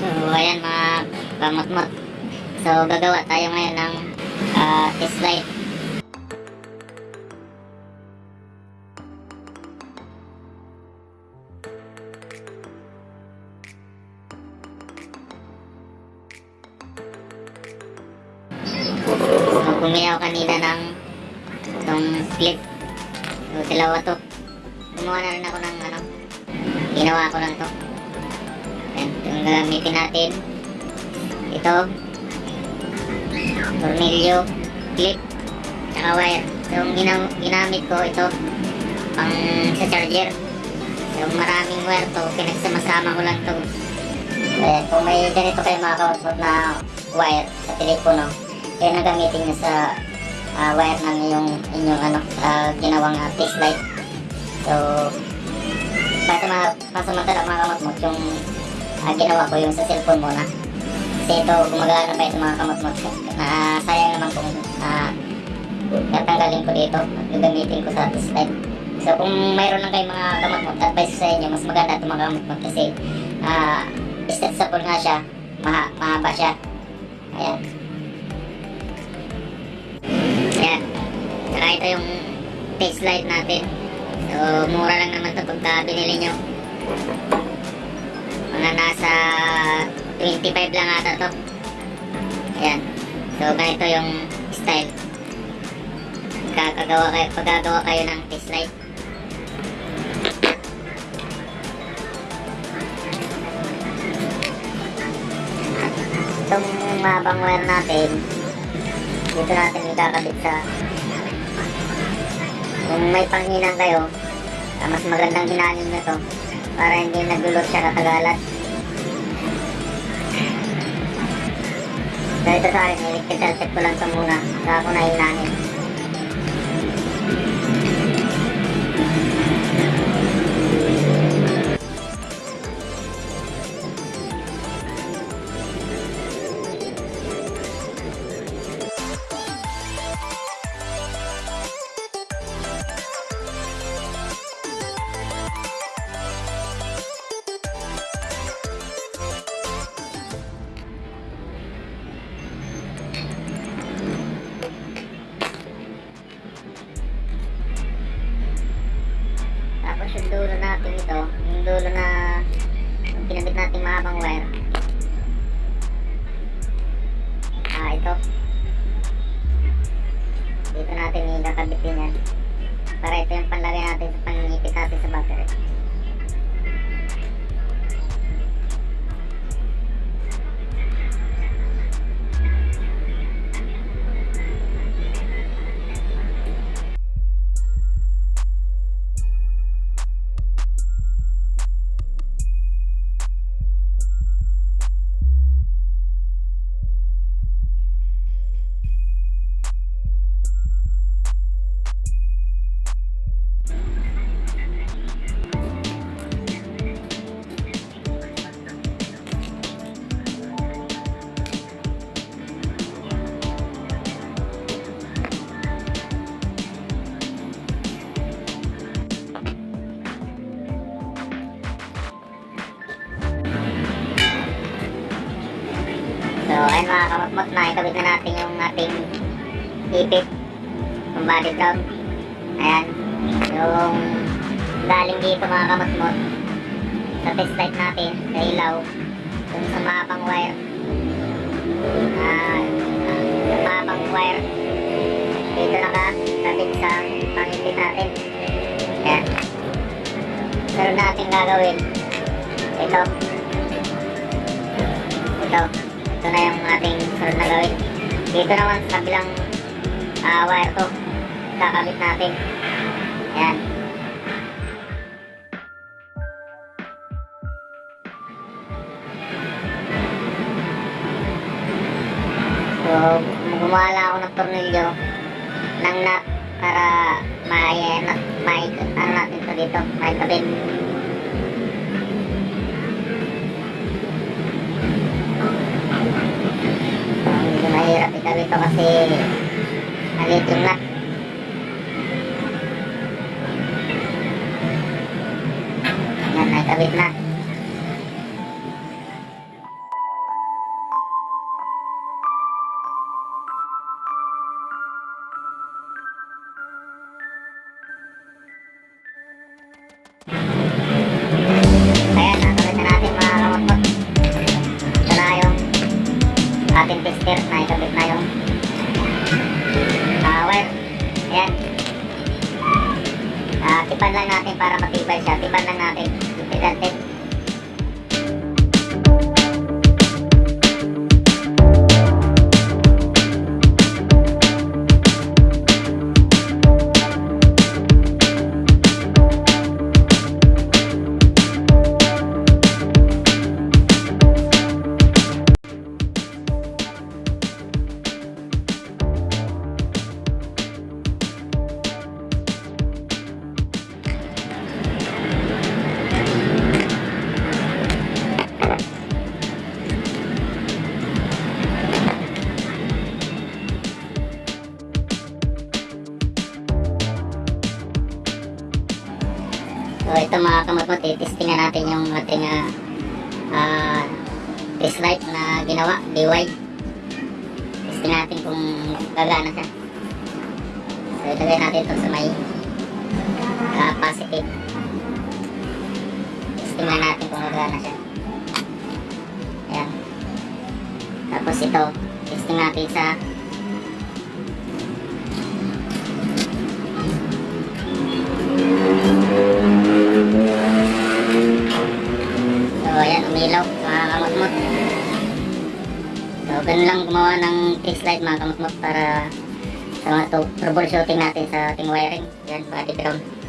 So, ayan mga kamot-mot. So, gagawa tayo ngayon ng ah, test light. So, ako kanina ng itong clip. So, dalawa to. Gumawa na rin ako ng ano, ginawa ko lang to. Yung gagamitin natin. Ito. Tornilyo, clip, tsaka wire. Yung ginam- ginamit ko ito, pang sa charger. So, maraming wire to, pinagsama-sama ko lang to. Eh, kung may ganito kayo mga kausap na wire sa telepono, kaya nagamitin nyo sa ah, wire ng yung inyong ano, ah, ginawang uh, test light. So, pasamantala mga kamot yung ah, ginawa ko yung sa cellphone muna. Kasi ito, gumagana pa ito mga kamot na sayang naman kung uh, tatanggalin ko dito at gagamitin ko sa light. So, kung mayroon lang kayong mga kamot advice sa inyo, mas maganda ito mga kamot kasi ah, stretchable nga siya, maha mahaba siya. Ayan. Ayan. Saka ito yung taste light natin. So, mura lang naman ito pagka binili nyo. Mga nasa 25 lang ata to. Ayan. So, ganito yung style. Kakagawa kayo, paggagawa kayo ng taste light. Itong mabang wire natin, dito natin ikakabit sa kung may panghinang kayo, ah, mas magandang hinanin nyo to para hindi nagulot siya katagalan. Dahil sa akin, electrical check ko lang ito muna, saka ako na hinanin. Ah, ito. Dito ayun mga kamotmot na ikabit na natin yung ating ipit yung body drum. Ayan. Yung galing dito mga kamotmot sa test light natin, sa ilaw, yung sa mapang wire. Ah, sa mapang wire. Dito nakakabit sa pangipit natin. Ayan. Meron natin gagawin. Ito. Ito. Ito na yung ating sunod na gawin. Dito naman sa kabilang ah, wire to. Kakabit natin. Ayan. So, gumawa ako ng tornilyo ng nut para may, ano, may, ano natin to dito, may kabit. Hindi mahirap ikabit to kasi maliit skirt na ikabit na yung uh, ah, wire. Ayan. Uh, tipan lang natin para matibay siya. Tipan lang natin. Tipan natin. Mga kamot-mot, testingan natin yung ating test light na ginawa, DY. Testing natin kung gagana siya. So, ilagay natin ito sa may ah, positive. Natin kung gagana siya. Ayan. Tapos ito, testing natin sa So, ganun lang gumawa ng test light mga kamutmut para sa mga troubleshooting natin sa ating wiring. Yan, body ground.